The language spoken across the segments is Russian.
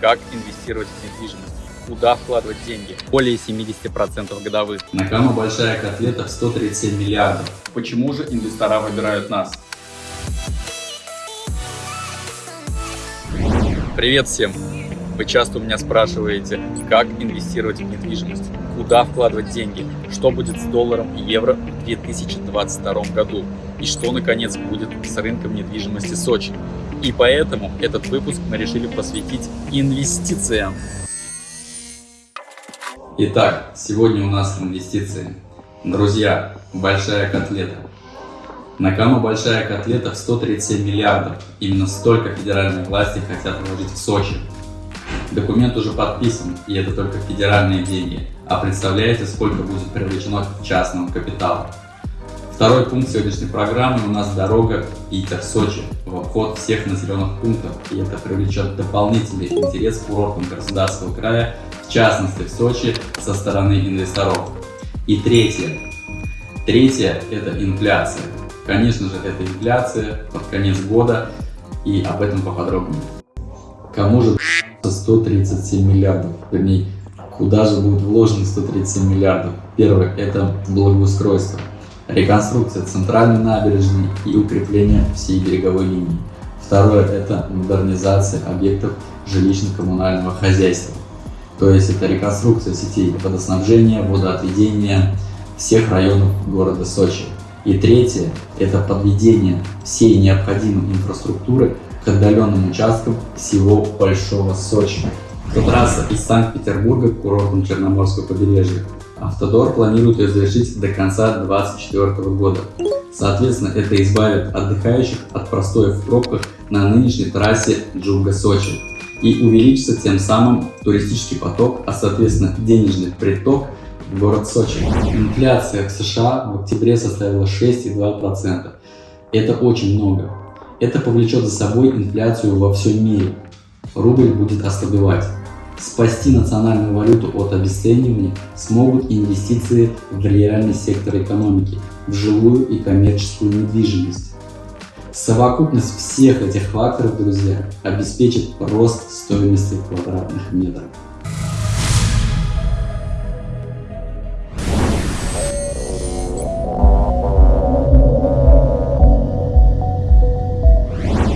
как инвестировать в недвижимость, куда вкладывать деньги, более 70% годовых. На кому большая котлета в 137 миллиардов. Почему же инвестора выбирают нас? Привет всем! Вы часто у меня спрашиваете, как инвестировать в недвижимость, куда вкладывать деньги, что будет с долларом и евро в 2022 году и что, наконец, будет с рынком недвижимости Сочи. И поэтому этот выпуск мы решили посвятить инвестициям. Итак, сегодня у нас инвестиции. Друзья, большая котлета. На кону большая котлета в 137 миллиардов. Именно столько федеральные власти хотят вложить в Сочи. Документ уже подписан, и это только федеральные деньги. А представляете, сколько будет привлечено частного капитала? Второй пункт сегодняшней программы у нас дорога Питер-Сочи в обход всех населенных пунктов, и это привлечет дополнительный интерес к курортам Краснодарского края, в частности в Сочи, со стороны инвесторов. И третье. Третье – это инфляция. Конечно же, это инфляция под конец года, и об этом поподробнее. Кому же 137 миллиардов, вернее, куда же будет вложено 137 миллиардов? Первое – это благоустройство, реконструкция центральной набережной и укрепление всей береговой линии. Второе – это модернизация объектов жилищно-коммунального хозяйства. То есть это реконструкция сетей водоснабжения, водоотведения всех районов города Сочи. И третье – это подведение всей необходимой инфраструктуры к отдаленным участкам всего Большого Сочи. Трасса из Санкт-Петербурга к курортам Черноморского побережья. Автодор планирует ее завершить до конца 2024 года. Соответственно, это избавит отдыхающих от простоя в пробках на нынешней трассе Джуга-Сочи и увеличится тем самым туристический поток, а соответственно денежный приток в город Сочи. Инфляция в США в октябре составила 6,2%. Это очень много. Это повлечет за собой инфляцию во всем мире. Рубль будет ослабевать. Спасти национальную валюту от обесценивания смогут инвестиции в реальный сектор экономики, в жилую и коммерческую недвижимость. Совокупность всех этих факторов, друзья, обеспечит рост стоимости квадратных метров.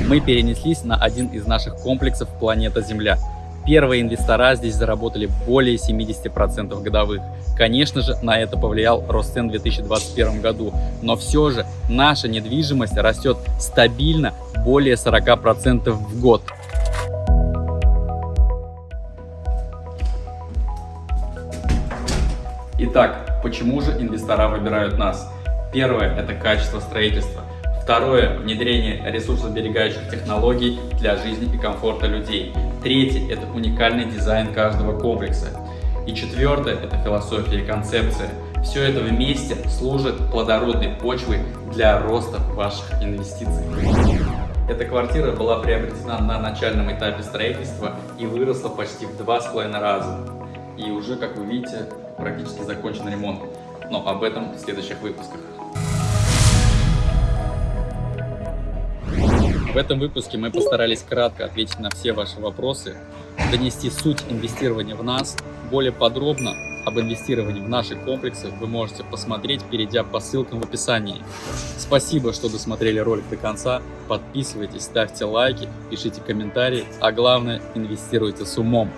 Мы перенеслись на один из наших комплексов «Планета Земля». Первые инвестора здесь заработали более 70% годовых. Конечно же, на это повлиял рост цен в 2021 году, но все же наша недвижимость растет стабильно более 40% в год. Итак, почему же инвестора выбирают нас? Первое – это качество строительства. Второе – внедрение ресурсосберегающих технологий для жизни и комфорта людей. Третье – это уникальный дизайн каждого комплекса. И четвертое – это философия и концепция. Все это вместе служит плодородной почвой для роста ваших инвестиций. Эта квартира была приобретена на начальном этапе строительства и выросла почти в два с половиной раза. И уже, как вы видите, практически закончен ремонт. Но об этом в следующих выпусках. В этом выпуске мы постарались кратко ответить на все ваши вопросы, донести суть инвестирования в нас. Более подробно об инвестировании в наши комплексы вы можете посмотреть, перейдя по ссылкам в описании. Спасибо, что досмотрели ролик до конца. Подписывайтесь, ставьте лайки, пишите комментарии, а главное инвестируйте с умом.